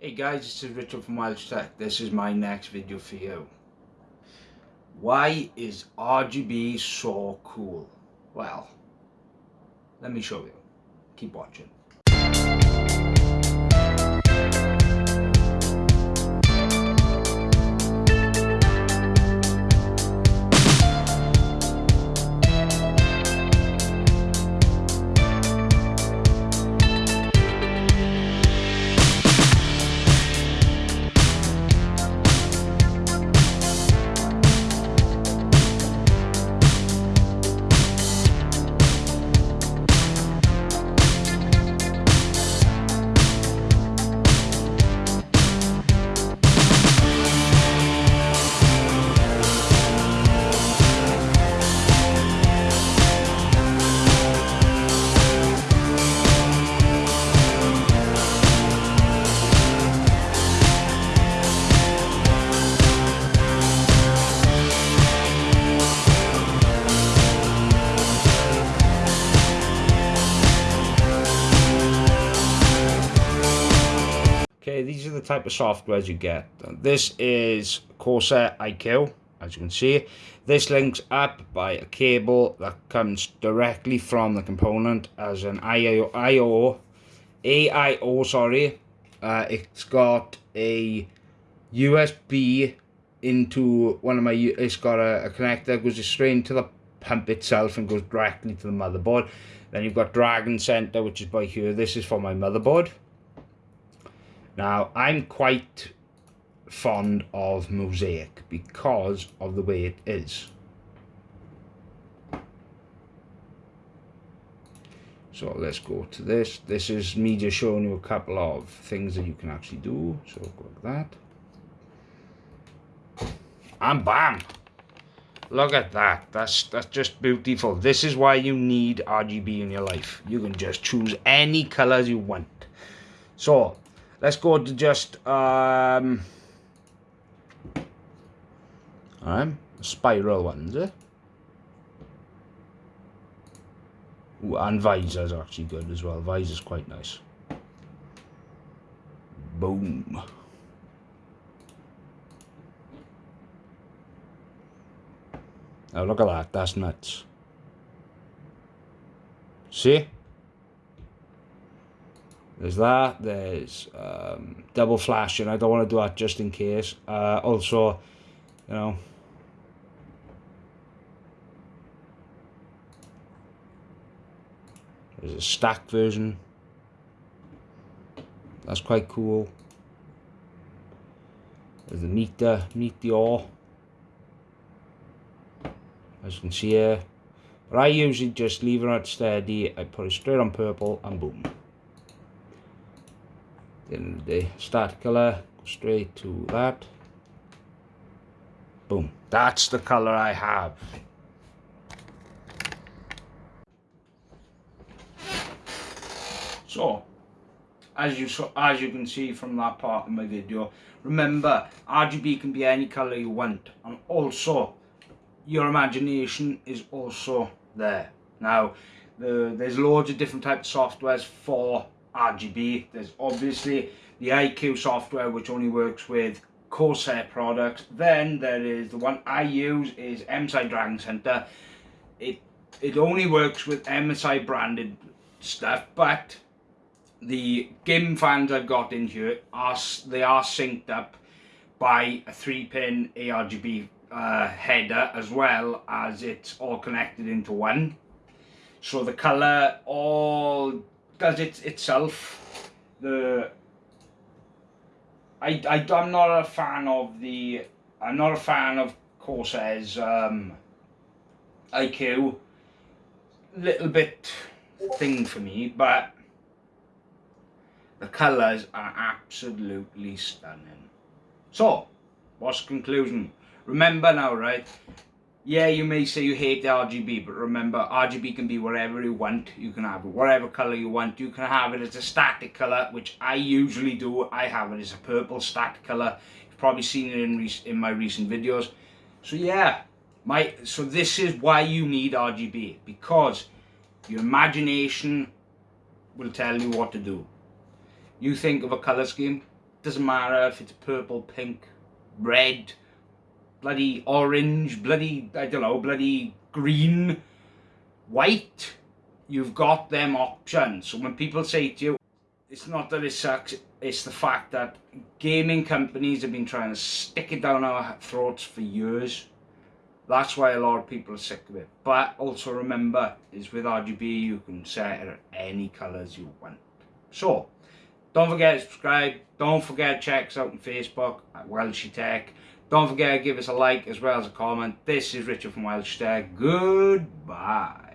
Hey guys, this is Richard from Welsh Tech. This is my next video for you. Why is RGB so cool? Well, let me show you. Keep watching. Okay, these are the type of softwares you get. This is Corsair iCUE, as you can see. This links up by a cable that comes directly from the component as an IO, IO AIO, sorry. Uh, it's got a USB into one of my, it's got a, a connector, goes straight into the pump itself and goes directly to the motherboard. Then you've got Dragon Center, which is by here. This is for my motherboard. Now, I'm quite fond of Mosaic because of the way it is. So let's go to this. This is me just showing you a couple of things that you can actually do. So go like that. And bam! Look at that. That's that's just beautiful. This is why you need RGB in your life. You can just choose any colors you want. So let's go to just um right, spiral ones eh? Ooh, and visor's actually good as well. Visor's quite nice. Boom. Oh look at that. That's nuts. See there's that there's um, double flashing. I don't want to do that just in case. Uh, also you know. There's a stack version. That's quite cool. There's the meter meteor as you can see here. But I usually just leave it at steady. I put it straight on purple and boom then the start color go straight to that. Boom. That's the color I have. So as you saw as you can see from that part of my video remember RGB can be any color you want and also your imagination is also there. Now the, there's loads of different types of softwares for RGB. There's obviously the iCUE software which only works with Corsair products. Then there is the one I use is MSI Dragon Center. It it only works with MSI branded stuff, but the GIMM fans I've got in here are they are synced up by a three pin ARGB uh, header as well as it's all connected into one. So the color all does it itself. The I, I I'm not a fan of the I'm not a fan of Corsair's um, iCUE. Little bit thing for me, but the colours are absolutely stunning. So, what's conclusion? Remember now, right? Yeah, you may say you hate the RGB, but remember, RGB can be whatever you want. You can have whatever color you want. You can have it as a static color, which I usually do. I have it as a purple static color. You've probably seen it in, in my recent videos. So yeah, my so this is why you need RGB, because your imagination will tell you what to do. You think of a color scheme, doesn't matter if it's purple, pink, red, bloody orange, bloody, I don't know, bloody green, white. You've got them options. So when people say to you, it's not that it sucks, it's the fact that gaming companies have been trying to stick it down our throats for years. That's why a lot of people are sick of it. But also remember, is with RGB you can set it any colours you want. So, don't forget to subscribe. Don't forget to check us out on Facebook at Welsh Tech. Don't forget to give us a like as well as a comment. This is Richard from Welsh Tech. Goodbye.